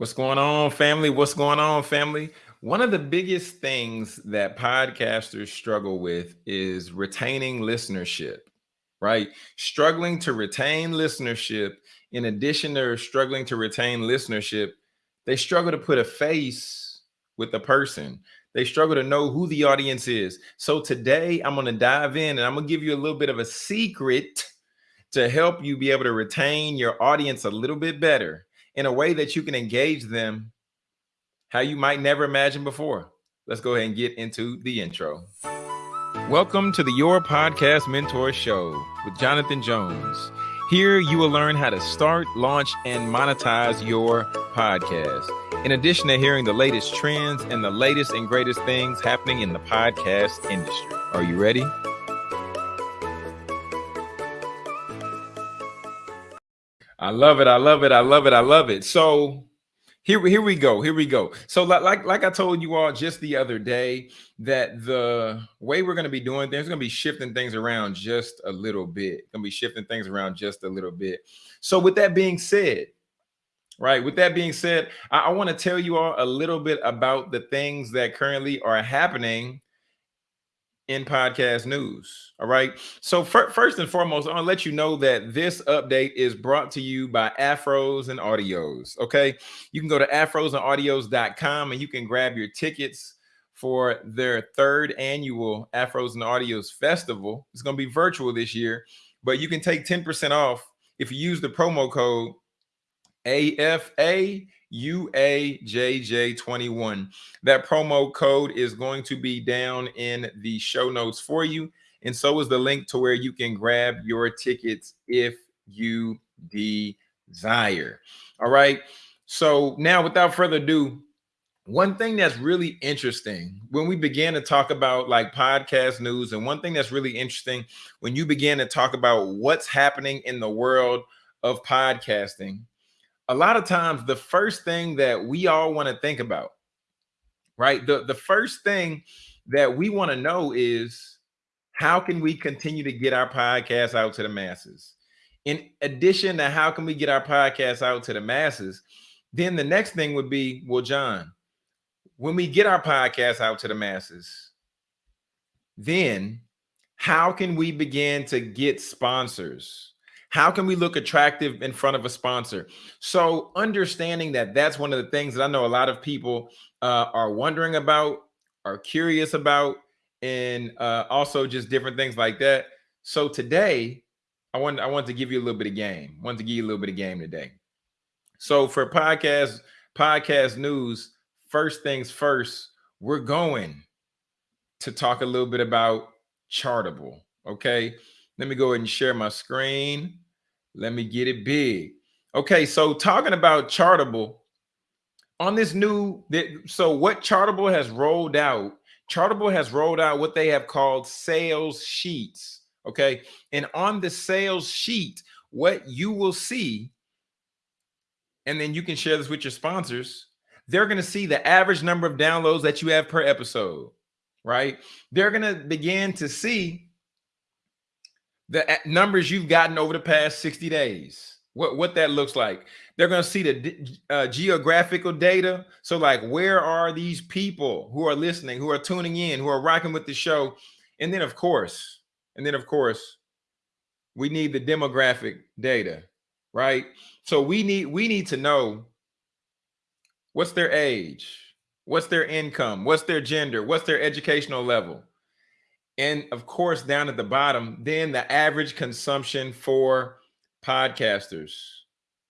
What's going on, family? What's going on, family? One of the biggest things that podcasters struggle with is retaining listenership, right? Struggling to retain listenership. In addition to struggling to retain listenership, they struggle to put a face with the person. They struggle to know who the audience is. So today I'm going to dive in and I'm going to give you a little bit of a secret to help you be able to retain your audience a little bit better in a way that you can engage them how you might never imagine before. Let's go ahead and get into the intro. Welcome to the Your Podcast Mentor Show with Jonathan Jones. Here you will learn how to start, launch, and monetize your podcast. In addition to hearing the latest trends and the latest and greatest things happening in the podcast industry. Are you ready? I love it. I love it. I love it. I love it. So here, here we go. Here we go. So like, like, I told you all just the other day that the way we're going to be doing things, going to be shifting things around just a little bit. Going to be shifting things around just a little bit. So with that being said, right, with that being said, I, I want to tell you all a little bit about the things that currently are happening in podcast news. All right. So first and foremost, I want to let you know that this update is brought to you by Afros and Audios. Okay. You can go to afrosandaudios.com and you can grab your tickets for their third annual Afros and Audios Festival. It's going to be virtual this year, but you can take 10% off if you use the promo code AFA UAJJ21. That promo code is going to be down in the show notes for you. And so is the link to where you can grab your tickets if you desire. All right. So now without further ado, one thing that's really interesting when we began to talk about like podcast news and one thing that's really interesting when you begin to talk about what's happening in the world of podcasting a lot of times the first thing that we all want to think about, right? The, the first thing that we want to know is how can we continue to get our podcast out to the masses? In addition to how can we get our podcast out to the masses, then the next thing would be, well, John, when we get our podcast out to the masses, then how can we begin to get sponsors? How can we look attractive in front of a sponsor? So understanding that that's one of the things that I know a lot of people uh, are wondering about, are curious about, and uh, also just different things like that. So today, I want I want to give you a little bit of game. I want to give you a little bit of game today. So for podcast podcast news, first things first, we're going to talk a little bit about Chartable. Okay, let me go ahead and share my screen. Let me get it big. Okay, so talking about Chartable on this new so what Chartable has rolled out, Chartable has rolled out what they have called sales sheets. Okay, and on the sales sheet, what you will see, and then you can share this with your sponsors. They're going to see the average number of downloads that you have per episode, right? They're going to begin to see the numbers you've gotten over the past 60 days, what, what that looks like. They're going to see the uh, geographical data. So like, where are these people who are listening, who are tuning in, who are rocking with the show? And then of course, and then of course, we need the demographic data, right? So we need, we need to know what's their age, what's their income, what's their gender, what's their educational level and of course, down at the bottom, then the average consumption for podcasters,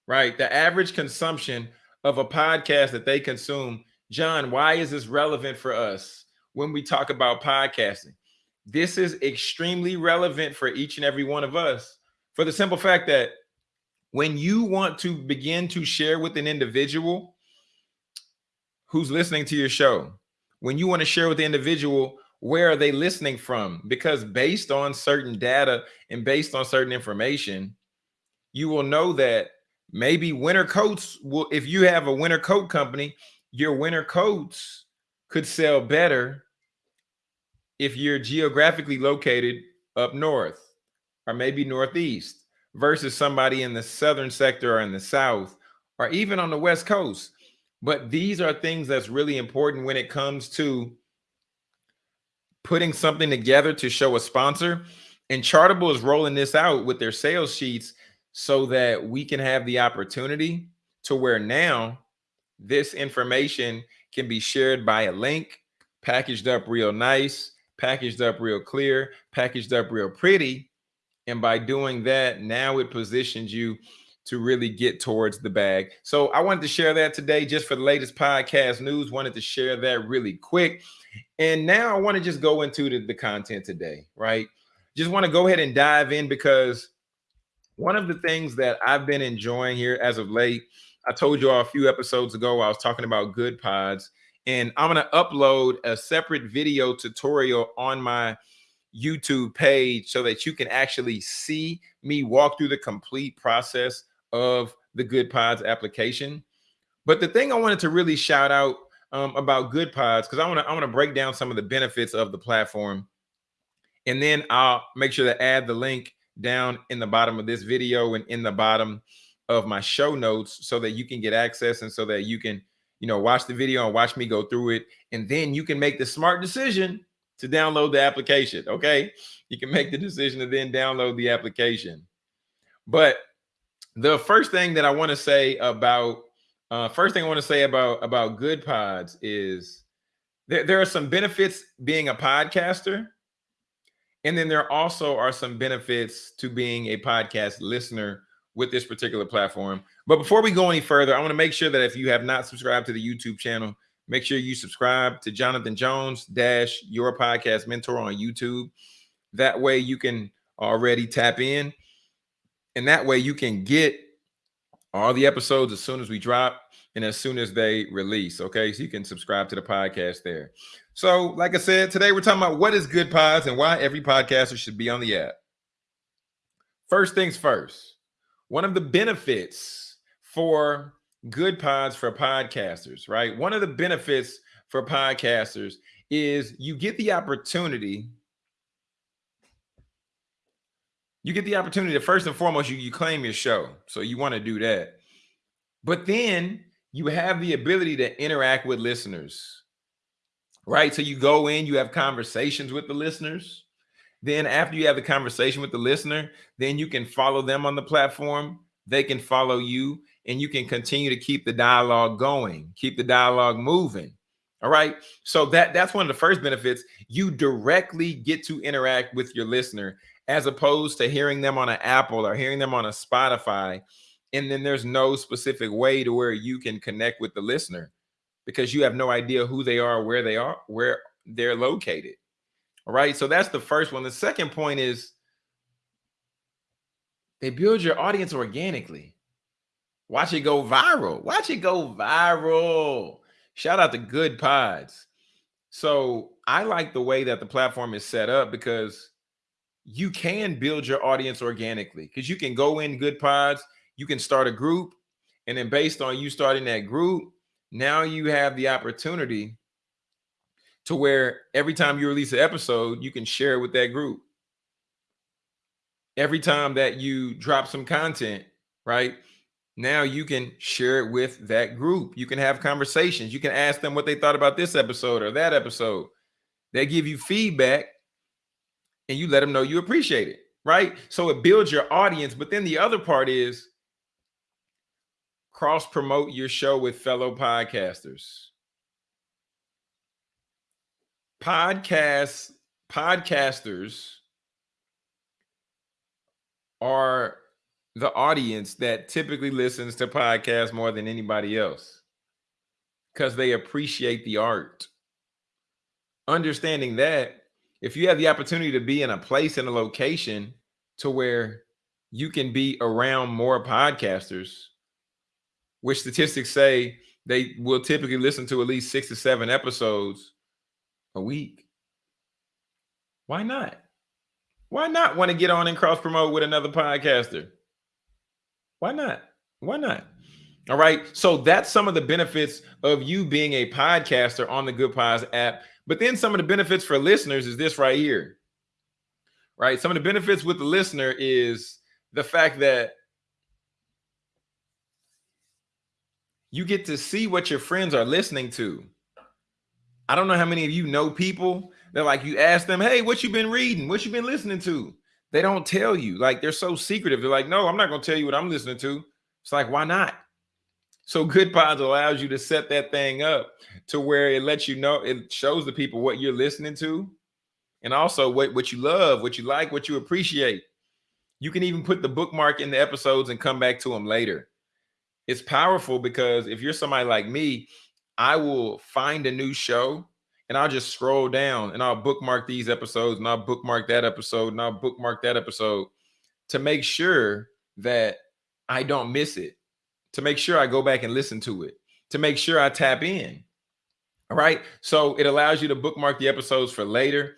right? The average consumption of a podcast that they consume. John, why is this relevant for us when we talk about podcasting? This is extremely relevant for each and every one of us for the simple fact that when you want to begin to share with an individual who's listening to your show, when you want to share with the individual where are they listening from? Because based on certain data and based on certain information, you will know that maybe winter coats will, if you have a winter coat company, your winter coats could sell better if you're geographically located up north or maybe northeast versus somebody in the southern sector or in the south or even on the west coast But these are things that's really important when it comes to putting something together to show a sponsor. And Chartable is rolling this out with their sales sheets so that we can have the opportunity to where now this information can be shared by a link, packaged up real nice, packaged up real clear, packaged up real pretty. And by doing that, now it positions you to really get towards the bag. So I wanted to share that today just for the latest podcast news. Wanted to share that really quick. And now I want to just go into the, the content today, right? Just want to go ahead and dive in because one of the things that I've been enjoying here as of late, I told you all a few episodes ago, I was talking about good pods and I'm going to upload a separate video tutorial on my YouTube page so that you can actually see me walk through the complete process of the Good Pods application. But the thing I wanted to really shout out um, about Goodpods, because I want to I want to break down some of the benefits of the platform, and then I'll make sure to add the link down in the bottom of this video and in the bottom of my show notes so that you can get access and so that you can you know watch the video and watch me go through it. And then you can make the smart decision to download the application okay? You can make the decision to then download the application. But the first thing that I want to say about uh, first thing I want to say about about good pods is there, there are some benefits being a podcaster, and then there also are some benefits to being a podcast listener with this particular platform. But before we go any further, I want to make sure that if you have not subscribed to the YouTube channel, make sure you subscribe to Jonathan Jones dash your podcast mentor on YouTube. That way you can already tap in and that way you can get all the episodes as soon as we drop and as soon as they release. Okay. So you can subscribe to the podcast there. So, like I said, today we're talking about what is good pods and why every podcaster should be on the app. First things first, one of the benefits for good pods for podcasters, right? One of the benefits for podcasters is you get the opportunity you get the opportunity to first and foremost, you, you claim your show. So you want to do that. But then you have the ability to interact with listeners, right? So you go in, you have conversations with the listeners. Then after you have the conversation with the listener, then you can follow them on the platform. They can follow you and you can continue to keep the dialogue going, keep the dialogue moving. All right. So that that's one of the first benefits. You directly get to interact with your listener as opposed to hearing them on an Apple or hearing them on a Spotify. And then there's no specific way to where you can connect with the listener because you have no idea who they are, where they are, where they're located. All right. So that's the first one. The second point is they build your audience organically. Watch it go viral. Watch it go viral. Shout out to Good Pods. So I like the way that the platform is set up because you can build your audience organically because you can go in good pods, you can start a group, and then based on you starting that group, now you have the opportunity to where every time you release an episode, you can share it with that group. Every time that you drop some content, right? Now you can share it with that group. You can have conversations. You can ask them what they thought about this episode or that episode. They give you feedback and you let them know you appreciate it, right? So it builds your audience. But then the other part is cross promote your show with fellow podcasters. Podcasts, podcasters are the audience that typically listens to podcasts more than anybody else because they appreciate the art. Understanding that if you have the opportunity to be in a place in a location to where you can be around more podcasters, which statistics say they will typically listen to at least six to seven episodes a week. Why not? Why not want to get on and cross promote with another podcaster? Why not? Why not? All right. So that's some of the benefits of you being a podcaster on the Goodpods app. But then some of the benefits for listeners is this right here. Right? Some of the benefits with the listener is the fact that You get to see what your friends are listening to. I don't know how many of you know people that like you ask them, hey, what you been reading? What you been listening to? They don't tell you. Like they're so secretive. They're like, no, I'm not gonna tell you what I'm listening to. It's like, why not? So good pods allows you to set that thing up to where it lets you know, it shows the people what you're listening to and also what, what you love, what you like, what you appreciate. You can even put the bookmark in the episodes and come back to them later. It's powerful because if you're somebody like me, I will find a new show and I'll just scroll down and I'll bookmark these episodes and I'll bookmark that episode and I'll bookmark that episode to make sure that I don't miss it to make sure I go back and listen to it, to make sure I tap in. All right. So it allows you to bookmark the episodes for later.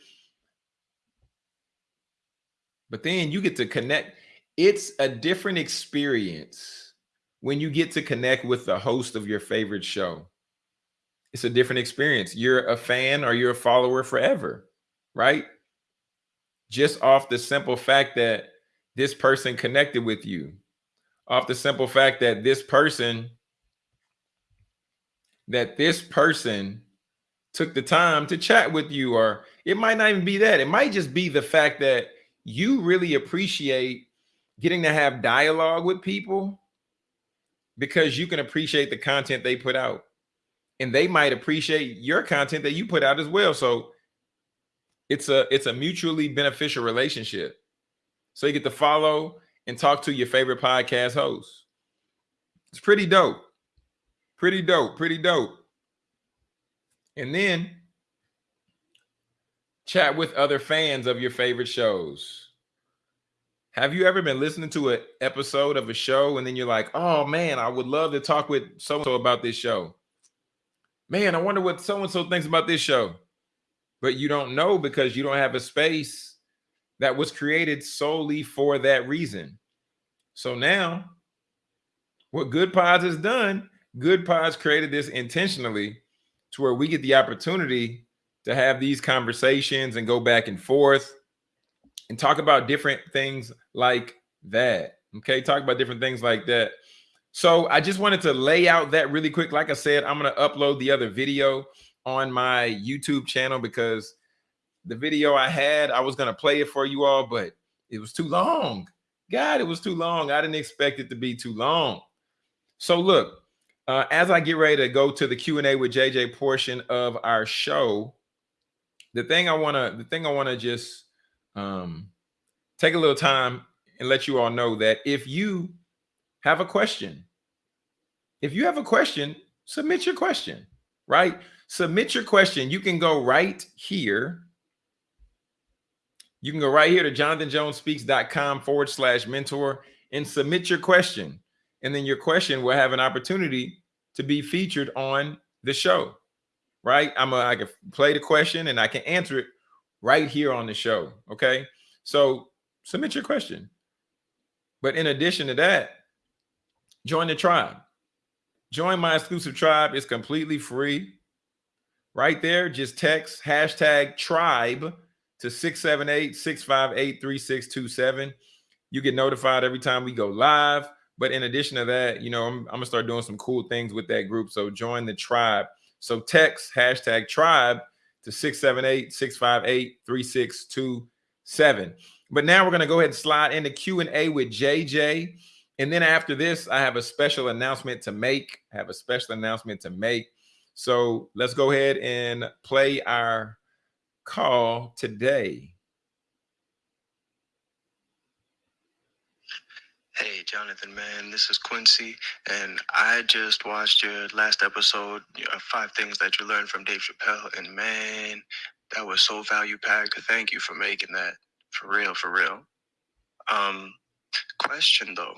But then you get to connect. It's a different experience when you get to connect with the host of your favorite show. It's a different experience. You're a fan or you're a follower forever, right? Just off the simple fact that this person connected with you off the simple fact that this person that this person took the time to chat with you or it might not even be that. It might just be the fact that you really appreciate getting to have dialogue with people because you can appreciate the content they put out. And they might appreciate your content that you put out as well. So it's a it's a mutually beneficial relationship. So you get to follow and talk to your favorite podcast host. It's pretty dope. Pretty dope. Pretty dope. And then chat with other fans of your favorite shows. Have you ever been listening to an episode of a show and then you're like, oh man, I would love to talk with so and so about this show? Man, I wonder what so and so thinks about this show. But you don't know because you don't have a space that was created solely for that reason. So now, what Good Pods has done, Good Pods created this intentionally to where we get the opportunity to have these conversations and go back and forth and talk about different things like that. Okay, talk about different things like that. So I just wanted to lay out that really quick. Like I said, I'm going to upload the other video on my YouTube channel because the video I had, I was gonna play it for you all, but it was too long. God, it was too long. I didn't expect it to be too long. So look, uh, as I get ready to go to the Q&A with JJ portion of our show, the thing I want to the thing I want to just um, take a little time and let you all know that if you have a question, if you have a question, submit your question, right? Submit your question. You can go right here you can go right here to jonathanjonespeaks.com forward slash mentor and submit your question. And then your question will have an opportunity to be featured on the show, right? I'm a, I can play the question and I can answer it right here on the show. Okay. So submit your question. But in addition to that, join the tribe. Join my exclusive tribe. It's completely free. Right there, just text hashtag tribe to 678-658-3627. You get notified every time we go live. But in addition to that, you know, I'm, I'm gonna start doing some cool things with that group. So join the tribe. So text hashtag tribe to 678-658-3627. But now we're gonna go ahead and slide into Q&A with JJ. And then after this, I have a special announcement to make. I have a special announcement to make. So let's go ahead and play our call today? Hey, Jonathan, man, this is Quincy, and I just watched your last episode, Five Things That You Learned from Dave Chappelle, and man, that was so value packed. Thank you for making that for real, for real. Um, question though,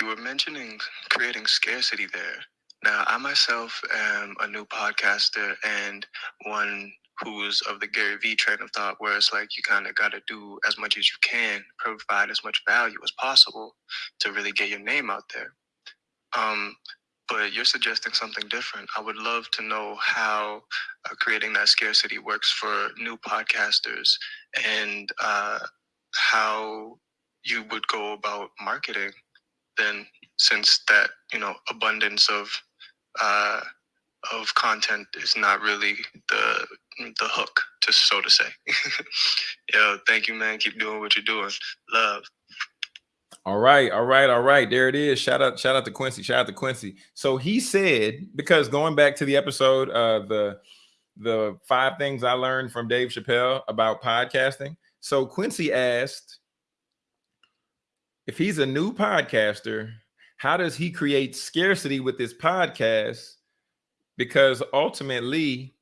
you were mentioning creating scarcity there. Now, I myself am a new podcaster and one who's of the Gary Vee train of thought, where it's like you kind of got to do as much as you can, provide as much value as possible to really get your name out there. Um, but you're suggesting something different. I would love to know how uh, creating that scarcity works for new podcasters and uh, how you would go about marketing then since that you know abundance of uh, of content is not really the the hook, to so to say. Yo, thank you, man. Keep doing what you're doing. Love. All right, all right, all right. There it is. Shout out, shout out to Quincy. Shout out to Quincy. So he said, because going back to the episode, uh, the the five things I learned from Dave Chappelle about podcasting. So Quincy asked if he's a new podcaster, how does he create scarcity with his podcast? Because ultimately,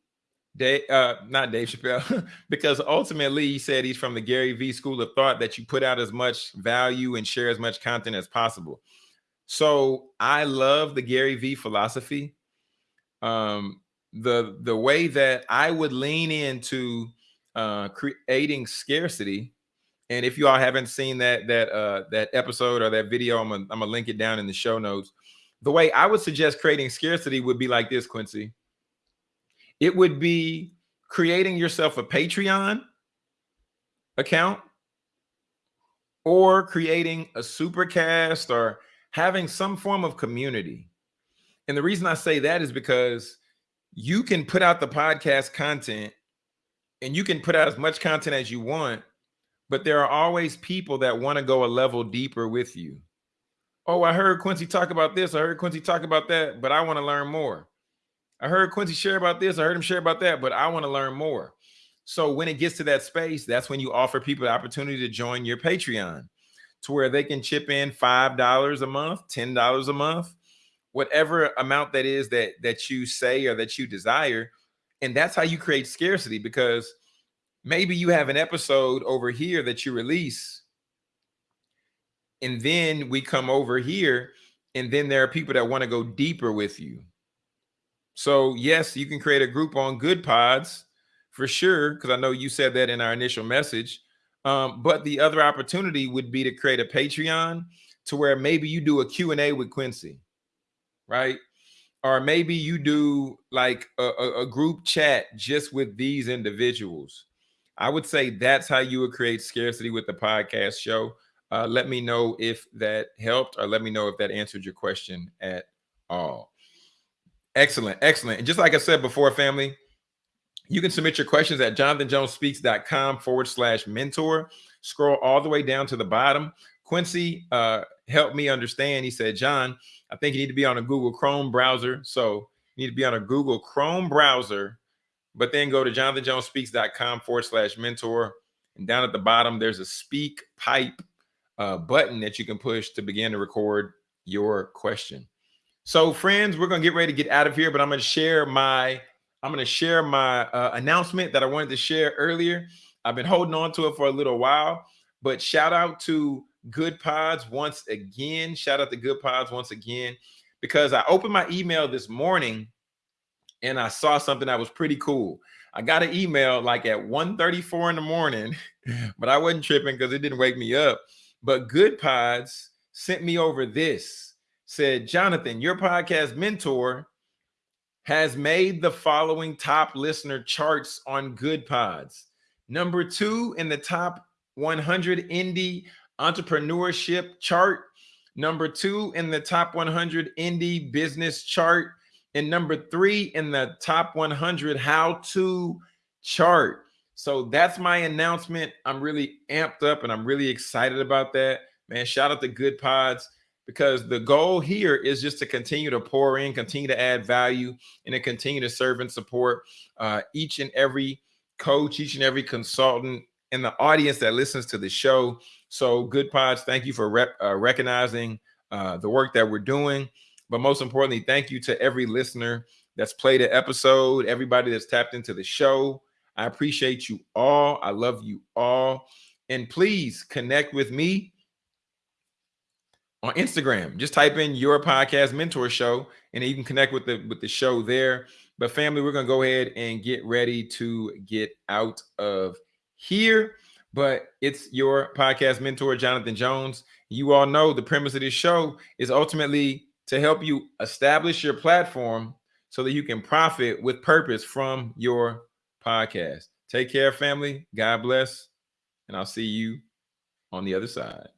Uh, not Dave Chappelle, because ultimately he said he's from the Gary V school of thought that you put out as much value and share as much content as possible. So I love the Gary V philosophy. Um, the the way that I would lean into uh, creating scarcity. And if you all haven't seen that that uh, that episode or that video, I'm gonna, I'm gonna link it down in the show notes. The way I would suggest creating scarcity would be like this, Quincy. It would be creating yourself a Patreon account or creating a supercast or having some form of community. And the reason I say that is because you can put out the podcast content and you can put out as much content as you want, but there are always people that want to go a level deeper with you. Oh, I heard Quincy talk about this. I heard Quincy talk about that, but I want to learn more. I heard Quincy share about this. I heard him share about that, but I want to learn more. So when it gets to that space, that's when you offer people the opportunity to join your Patreon to where they can chip in $5 a month, $10 a month, whatever amount that is that that you say or that you desire. And that's how you create scarcity because maybe you have an episode over here that you release and then we come over here and then there are people that want to go deeper with you so yes, you can create a group on good pods for sure, because I know you said that in our initial message. Um, but the other opportunity would be to create a Patreon to where maybe you do a Q&A with Quincy, right? Or maybe you do like a, a, a group chat just with these individuals. I would say that's how you would create scarcity with the podcast show. Uh, let me know if that helped or let me know if that answered your question at all. Excellent, excellent. And just like I said before, family, you can submit your questions at jonathanjonespeaks.com forward slash mentor. Scroll all the way down to the bottom. Quincy uh, helped me understand. He said, John, I think you need to be on a Google Chrome browser. So you need to be on a Google Chrome browser, but then go to jonathanjonespeaks.com forward slash mentor. And down at the bottom, there's a speak pipe uh, button that you can push to begin to record your question. So, friends, we're gonna get ready to get out of here, but I'm gonna share my I'm gonna share my uh, announcement that I wanted to share earlier. I've been holding on to it for a little while, but shout out to Good Pods once again. Shout out to Good Pods once again because I opened my email this morning and I saw something that was pretty cool. I got an email like at 1:34 in the morning, but I wasn't tripping because it didn't wake me up. But Good Pods sent me over this said, Jonathan, your podcast mentor has made the following top listener charts on good pods. Number two in the top 100 indie entrepreneurship chart. Number two in the top 100 indie business chart. And number three in the top 100 how to chart. So that's my announcement. I'm really amped up and I'm really excited about that. Man, shout out to Goodpods because the goal here is just to continue to pour in, continue to add value, and to continue to serve and support uh, each and every coach, each and every consultant in the audience that listens to the show. So, Goodpods, thank you for rep, uh, recognizing uh, the work that we're doing. But most importantly, thank you to every listener that's played an episode, everybody that's tapped into the show. I appreciate you all. I love you all. And please connect with me on Instagram. Just type in your podcast mentor show and you can connect with the with the show there. But family, we're gonna go ahead and get ready to get out of here. But it's your podcast mentor, Jonathan Jones. You all know the premise of this show is ultimately to help you establish your platform so that you can profit with purpose from your podcast. Take care, family. God bless. And I'll see you on the other side.